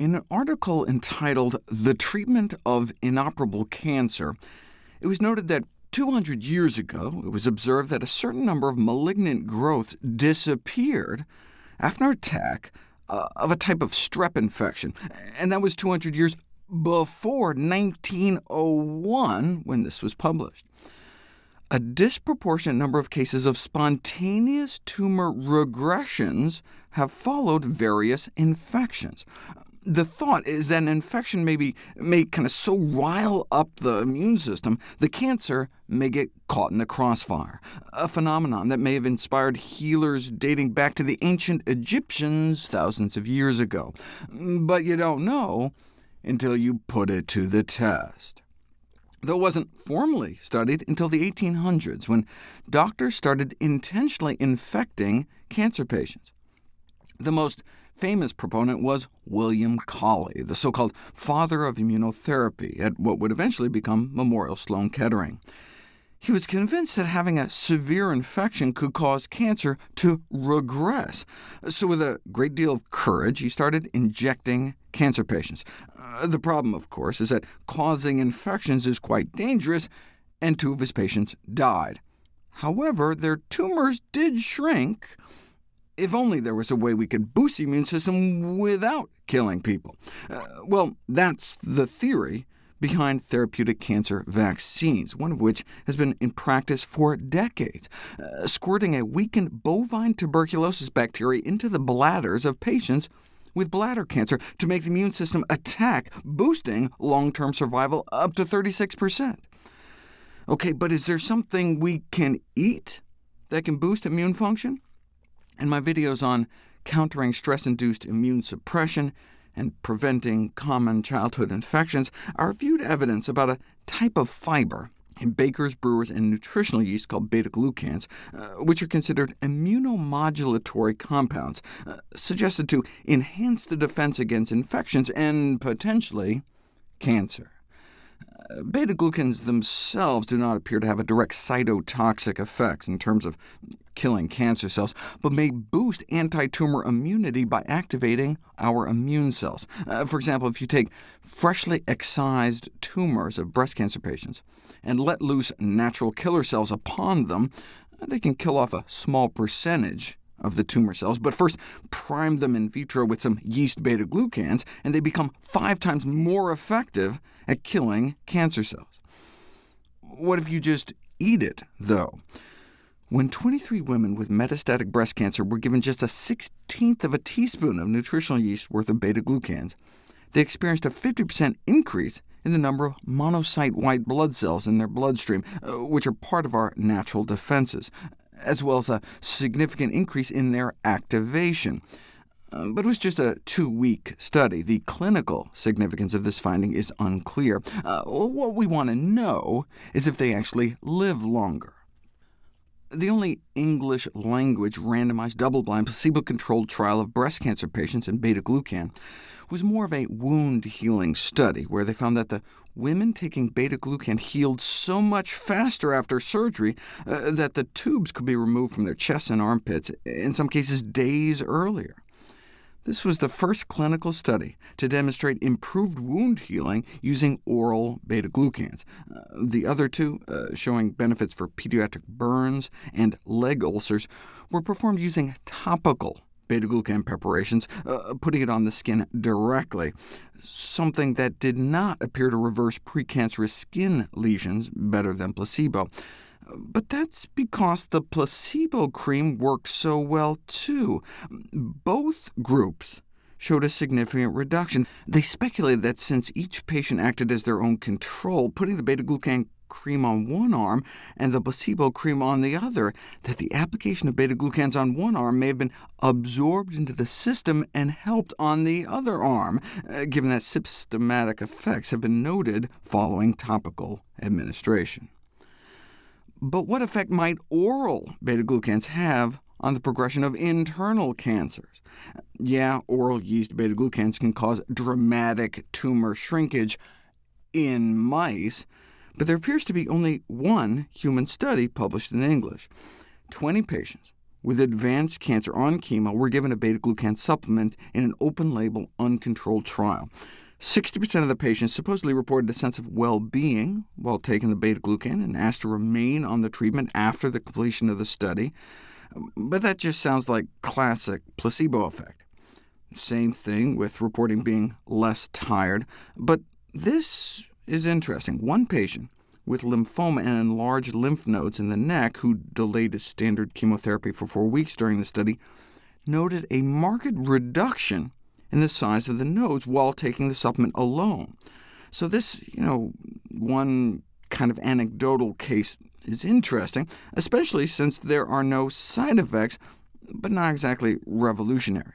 In an article entitled The Treatment of Inoperable Cancer, it was noted that 200 years ago it was observed that a certain number of malignant growths disappeared after an attack uh, of a type of strep infection, and that was 200 years before 1901, when this was published. A disproportionate number of cases of spontaneous tumor regressions have followed various infections the thought is that an infection may, be, may kind of so rile up the immune system, the cancer may get caught in the crossfire, a phenomenon that may have inspired healers dating back to the ancient Egyptians thousands of years ago. But you don't know until you put it to the test. Though it wasn't formally studied until the 1800s, when doctors started intentionally infecting cancer patients. The most famous proponent was William Coley, the so-called father of immunotherapy at what would eventually become Memorial Sloan Kettering. He was convinced that having a severe infection could cause cancer to regress. So with a great deal of courage, he started injecting cancer patients. Uh, the problem, of course, is that causing infections is quite dangerous, and two of his patients died. However, their tumors did shrink, if only there was a way we could boost the immune system without killing people. Uh, well, that's the theory behind therapeutic cancer vaccines, one of which has been in practice for decades, uh, squirting a weakened bovine tuberculosis bacteria into the bladders of patients with bladder cancer to make the immune system attack, boosting long-term survival up to 36%. OK, but is there something we can eat that can boost immune function? And my videos on countering stress-induced immune suppression and preventing common childhood infections are viewed evidence about a type of fiber in bakers, brewers, and nutritional yeast called beta-glucans, uh, which are considered immunomodulatory compounds, uh, suggested to enhance the defense against infections and potentially cancer. Beta-glucans themselves do not appear to have a direct cytotoxic effect in terms of killing cancer cells, but may boost anti-tumor immunity by activating our immune cells. Uh, for example, if you take freshly excised tumors of breast cancer patients and let loose natural killer cells upon them, they can kill off a small percentage of the tumor cells, but first prime them in vitro with some yeast beta-glucans, and they become five times more effective at killing cancer cells. What if you just eat it, though? When 23 women with metastatic breast cancer were given just a sixteenth of a teaspoon of nutritional yeast worth of beta-glucans, they experienced a 50% increase in the number of monocyte white blood cells in their bloodstream, uh, which are part of our natural defenses as well as a significant increase in their activation. Uh, but it was just a two-week study. The clinical significance of this finding is unclear. Uh, what we want to know is if they actually live longer. The only English-language randomized double-blind placebo-controlled trial of breast cancer patients in beta-glucan was more of a wound-healing study, where they found that the women taking beta-glucan healed so much faster after surgery uh, that the tubes could be removed from their chests and armpits, in some cases days earlier. This was the first clinical study to demonstrate improved wound healing using oral beta-glucans. Uh, the other two, uh, showing benefits for pediatric burns and leg ulcers, were performed using topical beta-glucan preparations, uh, putting it on the skin directly, something that did not appear to reverse precancerous skin lesions better than placebo. But that's because the placebo cream worked so well, too. Both groups showed a significant reduction. They speculated that since each patient acted as their own control, putting the beta-glucan cream on one arm and the placebo cream on the other, that the application of beta-glucans on one arm may have been absorbed into the system and helped on the other arm, uh, given that systematic effects have been noted following topical administration. But what effect might oral beta-glucans have on the progression of internal cancers? Yeah, oral yeast beta-glucans can cause dramatic tumor shrinkage in mice, but there appears to be only one human study published in English. 20 patients with advanced cancer on chemo were given a beta-glucan supplement in an open-label, uncontrolled trial. 60% of the patients supposedly reported a sense of well-being while taking the beta-glucan and asked to remain on the treatment after the completion of the study. But that just sounds like classic placebo effect. Same thing with reporting being less tired, but this is interesting. One patient with lymphoma and enlarged lymph nodes in the neck, who delayed his standard chemotherapy for four weeks during the study, noted a marked reduction in the size of the nodes while taking the supplement alone. So this, you know, one kind of anecdotal case is interesting, especially since there are no side effects, but not exactly revolutionary.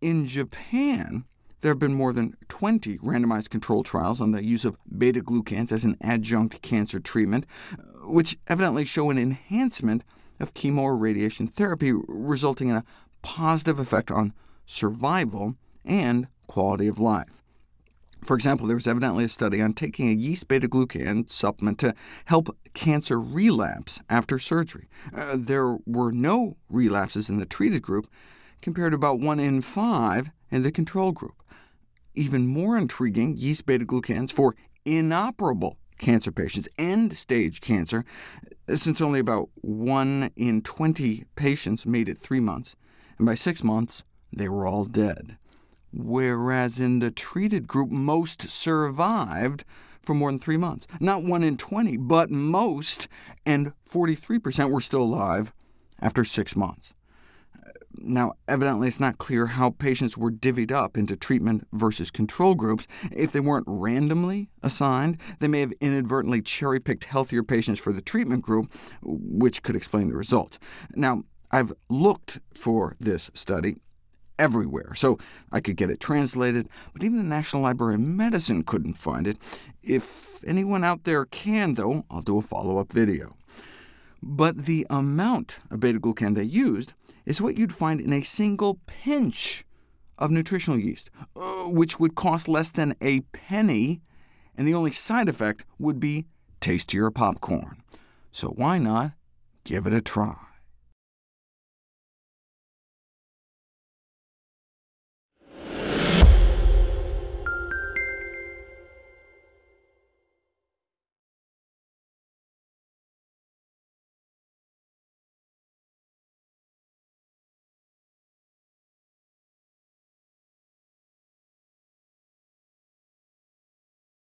In Japan, there have been more than 20 randomized controlled trials on the use of beta-glucans as an adjunct cancer treatment, which evidently show an enhancement of chemo or radiation therapy, resulting in a positive effect on survival, and quality of life. For example, there was evidently a study on taking a yeast beta-glucan supplement to help cancer relapse after surgery. Uh, there were no relapses in the treated group, compared to about 1 in 5 in the control group. Even more intriguing, yeast beta-glucans for inoperable cancer patients, end-stage cancer, since only about 1 in 20 patients made it 3 months, and by 6 months, they were all dead, whereas in the treated group most survived for more than three months. Not 1 in 20, but most, and 43% were still alive after six months. Now, evidently it's not clear how patients were divvied up into treatment versus control groups. If they weren't randomly assigned, they may have inadvertently cherry-picked healthier patients for the treatment group, which could explain the results. Now, I've looked for this study everywhere, so I could get it translated, but even the National Library of Medicine couldn't find it. If anyone out there can, though, I'll do a follow-up video. But the amount of beta-glucan they used is what you'd find in a single pinch of nutritional yeast, uh, which would cost less than a penny, and the only side effect would be tastier popcorn. So why not give it a try?